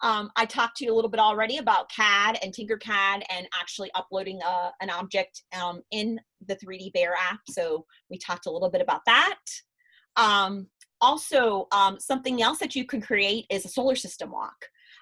Um, I talked to you a little bit already about CAD and Tinkercad and actually uploading a, an object um, in the 3D Bear app. So we talked a little bit about that. Um, also, um, something else that you can create is a solar system walk.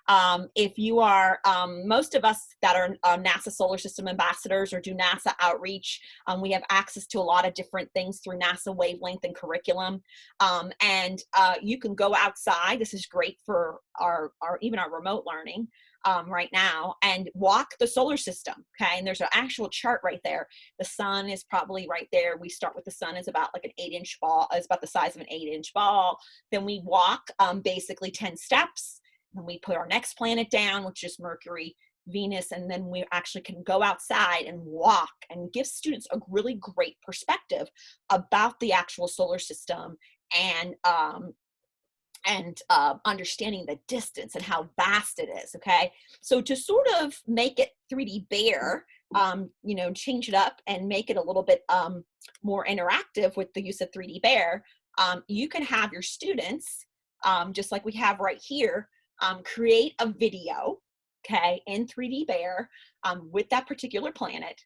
Um, if you are, um, most of us that are uh, NASA solar system ambassadors or do NASA outreach, um, we have access to a lot of different things through NASA wavelength and curriculum. Um, and uh, you can go outside. This is great for our, our even our remote learning um, right now and walk the solar system. Okay. And there's an actual chart right there. The sun is probably right there. We start with the sun is about like an eight inch ball, is about the size of an eight inch ball. Then we walk um, basically 10 steps then we put our next planet down, which is Mercury, Venus, and then we actually can go outside and walk and give students a really great perspective about the actual solar system and um, and uh, understanding the distance and how vast it is. Okay, so to sort of make it 3D Bear, um, you know, change it up and make it a little bit um, more interactive with the use of 3D Bear, um, you can have your students, um, just like we have right here, um, create a video, okay, in 3D Bear um, with that particular planet,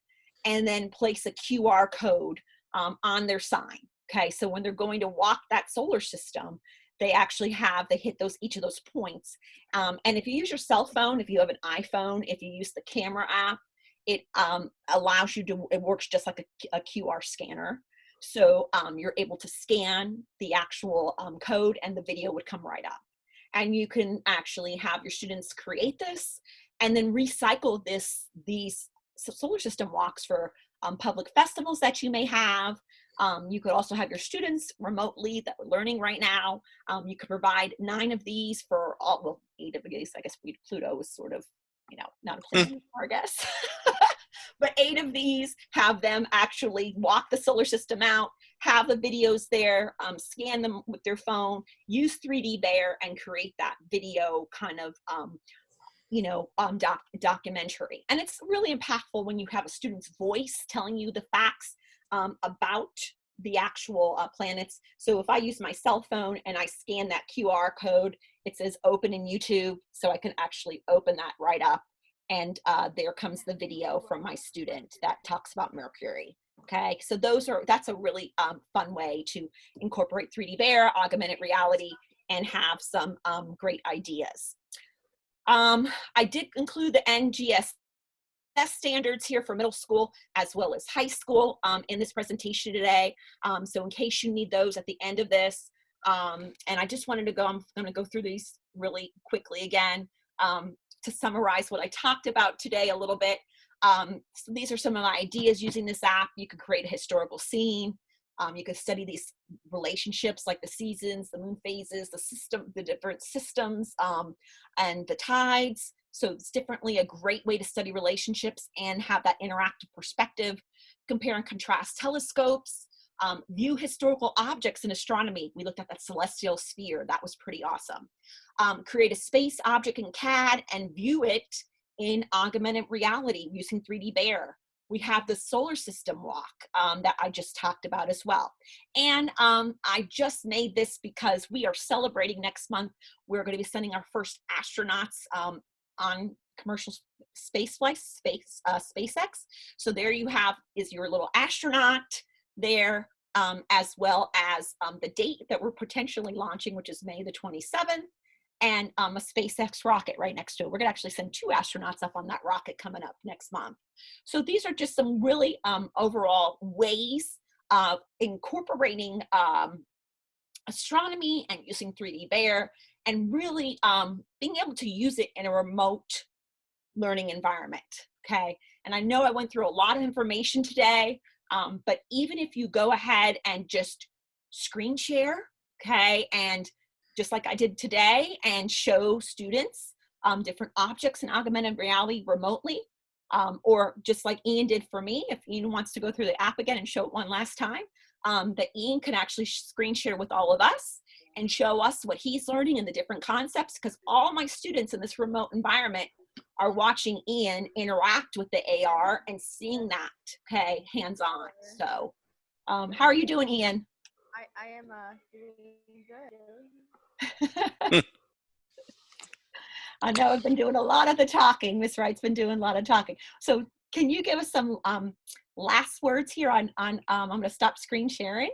and then place a QR code um, on their sign. Okay, so when they're going to walk that solar system, they actually have they hit those each of those points. Um, and if you use your cell phone, if you have an iPhone, if you use the camera app, it um, allows you to. It works just like a, a QR scanner. So um, you're able to scan the actual code, and the video would come right up and you can actually have your students create this and then recycle this these solar system walks for um, public festivals that you may have. Um, you could also have your students remotely that we're learning right now. Um, you could provide nine of these for all well eight of these i guess pluto is sort of you know not a planet anymore, i guess. But eight of these have them actually walk the solar system out have the videos there, um, scan them with their phone, use 3D Bear and create that video kind of, um, you know, um, doc documentary. And it's really impactful when you have a student's voice telling you the facts um, about the actual uh, planets. So if I use my cell phone and I scan that QR code, it says open in YouTube, so I can actually open that right up. And uh, there comes the video from my student that talks about Mercury. Okay, so those are that's a really um, fun way to incorporate 3D Bear, augmented reality, and have some um, great ideas. Um, I did include the NGS standards here for middle school as well as high school um, in this presentation today. Um, so in case you need those at the end of this, um, and I just wanted to go, I'm gonna go through these really quickly again to summarize what I talked about today a little bit. Um, so these are some of my ideas using this app. You could create a historical scene. Um, you could study these relationships like the seasons, the moon phases, the system, the different systems, um, and the tides. So it's differently a great way to study relationships and have that interactive perspective. Compare and contrast telescopes, um, view historical objects in astronomy. We looked at that celestial sphere. That was pretty awesome. Um, create a space object in CAD and view it in augmented reality using 3D Bear. We have the solar system walk um, that I just talked about as well. And um, I just made this because we are celebrating next month. We're going to be sending our first astronauts um, on commercial space flights, space, uh, SpaceX. So there you have is your little astronaut there, um, as well as um, the date that we're potentially launching, which is May the 27th and um, a SpaceX rocket right next to it. We're gonna actually send two astronauts up on that rocket coming up next month. So these are just some really um, overall ways uh, incorporating um, astronomy and using 3D Bear and really um, being able to use it in a remote learning environment. Okay. And I know I went through a lot of information today, um, but even if you go ahead and just screen share, okay, and just like I did today and show students um, different objects in augmented reality remotely, um, or just like Ian did for me, if Ian wants to go through the app again and show it one last time, um, that Ian can actually screen share with all of us and show us what he's learning and the different concepts because all my students in this remote environment are watching Ian interact with the AR and seeing that, okay, hands-on. So, um, how are you doing, Ian? I, I am uh, doing good. I know I've been doing a lot of the talking. Miss Wright's been doing a lot of talking. So can you give us some um, last words here on, on um, I'm gonna stop screen sharing.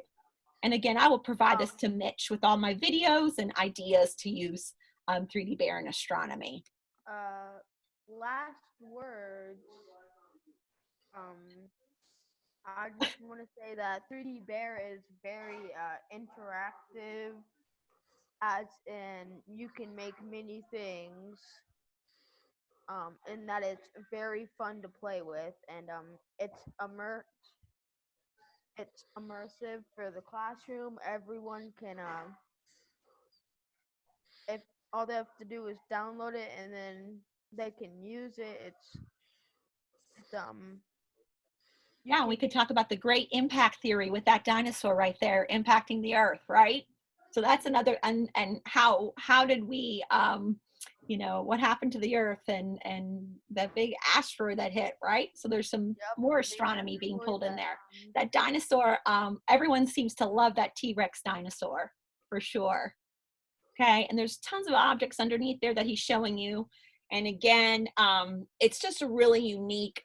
And again, I will provide this to Mitch with all my videos and ideas to use um, 3D Bear in astronomy. Uh, last words. Um, I just want to say that 3D Bear is very uh, interactive, as in you can make many things, um, and that it's very fun to play with, and um, it's immer it's immersive for the classroom. Everyone can um, if all they have to do is download it and then they can use it. It's, um Yeah, we could talk about the great impact theory with that dinosaur right there impacting the earth, right? So that's another, and, and how, how did we, um, you know, what happened to the earth and, and that big asteroid that hit, right? So there's some Yep, more astronomy being pulled in there. That dinosaur, um, everyone seems to love that T-Rex dinosaur for sure. Okay, and there's tons of objects underneath there that he's showing you. And again, um, it's just a really unique,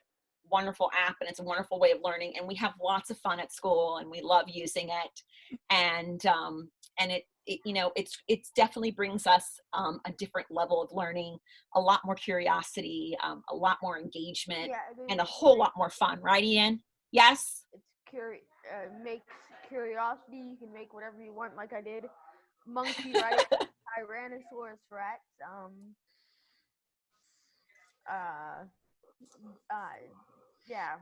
wonderful app and it's a wonderful way of learning. And we have lots of fun at school and we love using it. And, um, and it, it, you know, it's, it's definitely brings us um, a different level of learning, a lot more curiosity, um, a lot more engagement, yeah, and a whole lot more fun, right, Ian? Yes? It's curi- uh, makes curiosity. You can make whatever you want, like I did. Monkey, right? Tyrannosaurus Rex. Um. Uh. Uh. Yeah.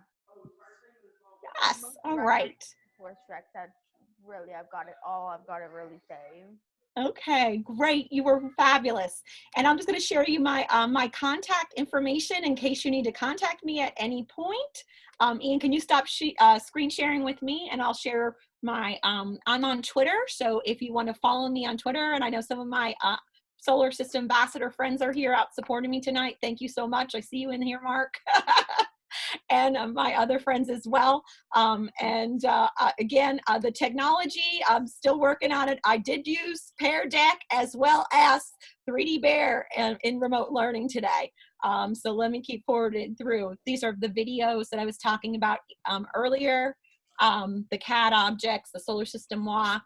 Yes. All right. All Rex, right. Tyrannosaurus Rex. That's really I've got it all. I've got to really say. Okay, great. You were fabulous. And I'm just going to share you my um, my contact information in case you need to contact me at any point. Um, Ian, can you stop sh uh, screen sharing with me and I'll share my, um, I'm on Twitter. So if you want to follow me on Twitter, and I know some of my uh, solar system ambassador friends are here out supporting me tonight. Thank you so much. I see you in here, Mark. and my other friends as well. Um, and uh, uh, again, uh, the technology, I'm still working on it. I did use Pear Deck as well as 3D Bear in, in remote learning today. Um, so let me keep forwarding through. These are the videos that I was talking about um, earlier, um, the CAD objects, the solar system walk.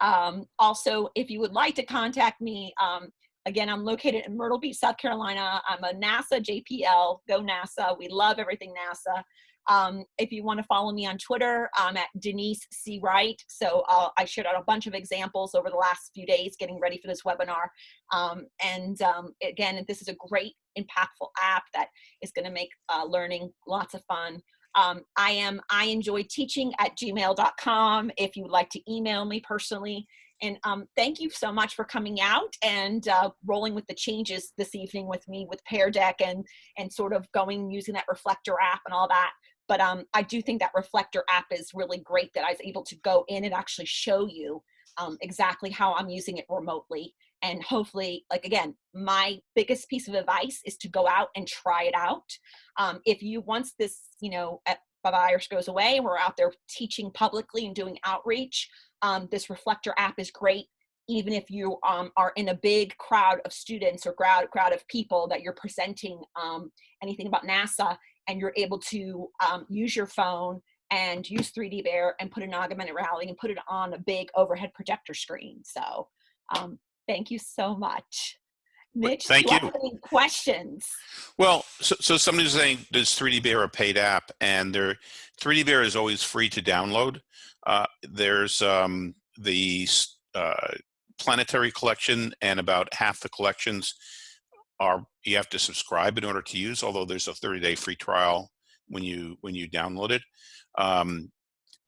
Um, also, if you would like to contact me, um, Again, I'm located in Myrtle Beach, South Carolina. I'm a NASA JPL, go NASA. We love everything NASA. Um, if you want to follow me on Twitter, I'm at Denise C. Wright. So uh, I shared out a bunch of examples over the last few days getting ready for this webinar. Um, and um, again, this is a great impactful app that is going to make uh, learning lots of fun. Um, I am I enjoy teaching at gmail.com. If you would like to email me personally, and um, thank you so much for coming out and uh, rolling with the changes this evening with me with Pear Deck and and sort of going using that Reflector app and all that. But um, I do think that Reflector app is really great that I was able to go in and actually show you um, exactly how I'm using it remotely. And hopefully, like again, my biggest piece of advice is to go out and try it out. Um, if you once this, you know, virus goes away, we're out there teaching publicly and doing outreach um, this reflector app is great even if you um, are in a big crowd of students or crowd, crowd of people that you're presenting um, anything about NASA and you're able to um, use your phone and use 3D Bear and put an augmented reality and put it on a big overhead projector screen. So um, thank you so much. Mitch, thank you. have any questions? Well, so, so somebody's saying, does 3D Bear a paid app? And their 3D Bear is always free to download. Uh, there's um, the uh, planetary collection, and about half the collections are you have to subscribe in order to use. Although there's a 30-day free trial when you when you download it. Um,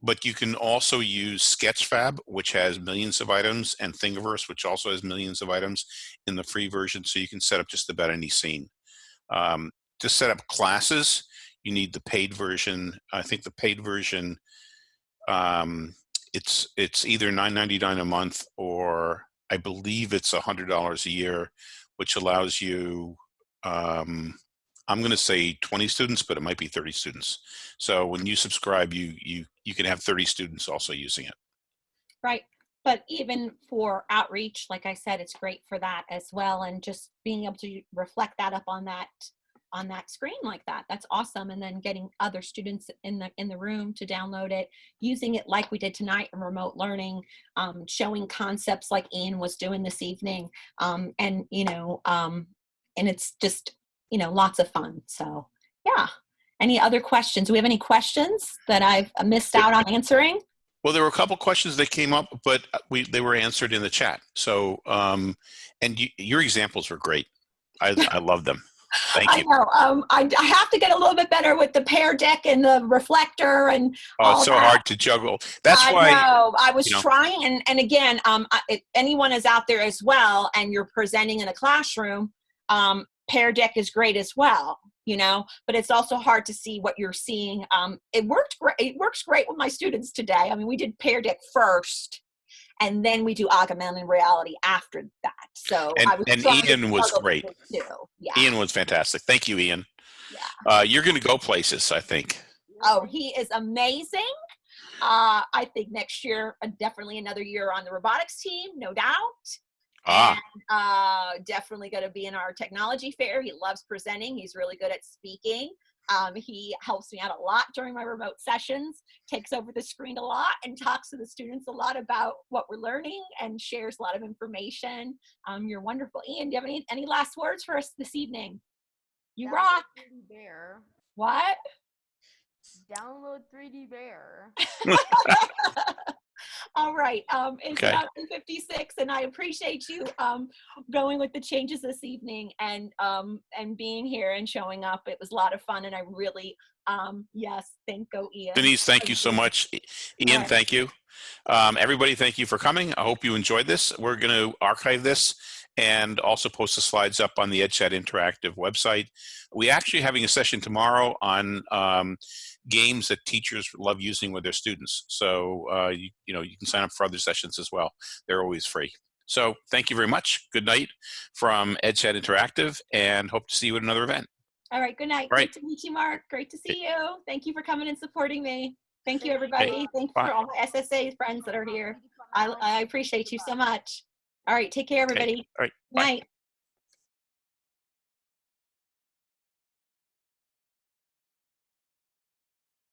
but you can also use Sketchfab, which has millions of items, and Thingiverse, which also has millions of items in the free version. So you can set up just about any scene. Um, to set up classes, you need the paid version. I think the paid version, um, it's it's either $9.99 a month or I believe it's $100 a year, which allows you, um, I'm going to say 20 students, but it might be 30 students. So when you subscribe, you you you can have 30 students also using it. Right. But even for outreach, like I said, it's great for that as well. And just being able to reflect that up on that on that screen like that that's awesome and then getting other students in the in the room to download it using it like we did tonight in remote learning um, showing concepts like ian was doing this evening um, and you know um, and it's just you know lots of fun so yeah any other questions do we have any questions that i've missed out on answering Well, there were a couple questions that came up, but we they were answered in the chat. So, um, and you, your examples were great. I I love them. Thank you. I know. Um, I, I have to get a little bit better with the pear deck and the reflector and Oh, it's so that. hard to juggle. That's I why. know. I was you know. trying, and and again, um, if anyone is out there as well, and you're presenting in a classroom, um, pear deck is great as well. You know, but it's also hard to see what you're seeing. Um, it worked great. It works great with my students today. I mean, we did pear deck first, and then we do augmented reality after that. So And- I was and Ian was great. Yeah. Ian was fantastic. Thank you, Ian. Yeah. Uh, you're going to go places, I think. Oh, he is amazing. Uh, I think next year, uh, definitely another year on the robotics team, no doubt. Ah, And uh, definitely going to be in our technology fair. He loves presenting. He's really good at speaking. Um, he helps me out a lot during my remote sessions, takes over the screen a lot, and talks to the students a lot about what we're learning and shares a lot of information. Um, you're wonderful. Ian, do you have any, any last words for us this evening? You Download rock. 3D Bear. What? Download 3D Bear. All right. Um, it's Okay. about 56, and I appreciate you um, going with the changes this evening and um, and being here and showing up. It was a lot of fun, and I really, um, yes, thank go Ian. Denise, thank you so much. Ian, Alright. thank you. Um, everybody, thank you for coming. I hope you enjoyed this. We're going to archive this and also post the slides up on the EdChat Interactive website. We're actually having a session tomorrow on um, games that teachers love using with their students. So, uh, you, you know, you can sign up for other sessions as well. They're always free. So thank you very much. Good night from EdChat Interactive and hope to see you at another event. All right. Good night. Right. Great to meet you, Mark. Great to see you. Thank you for coming and supporting me. Thank you, Thank you. everybody. Thank you Bye. for all my SSA friends that are here. I, I appreciate you so much. All right. Take care, everybody. All right. Bye. Night.